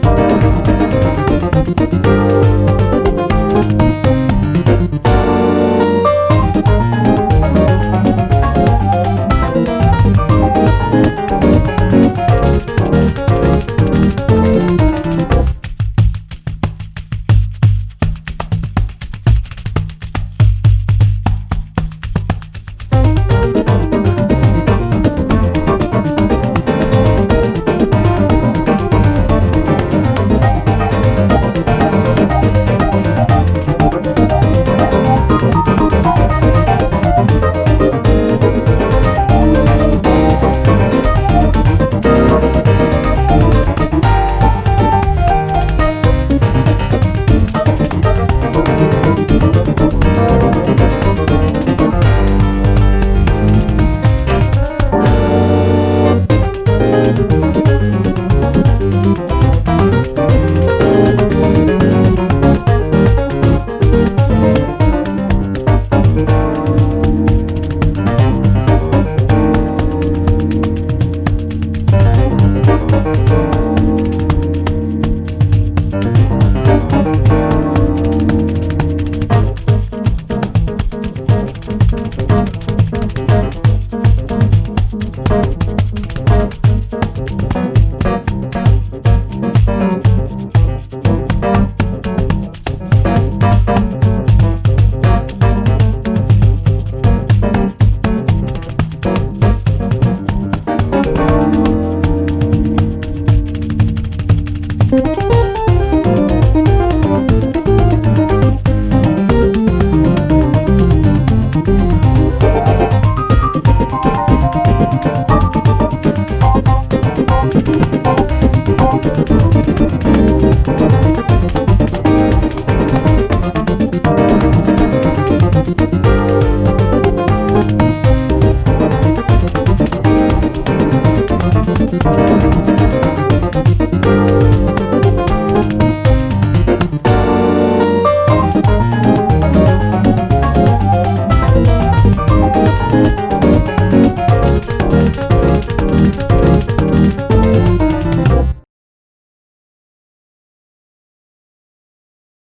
Thank you. thank Thank you.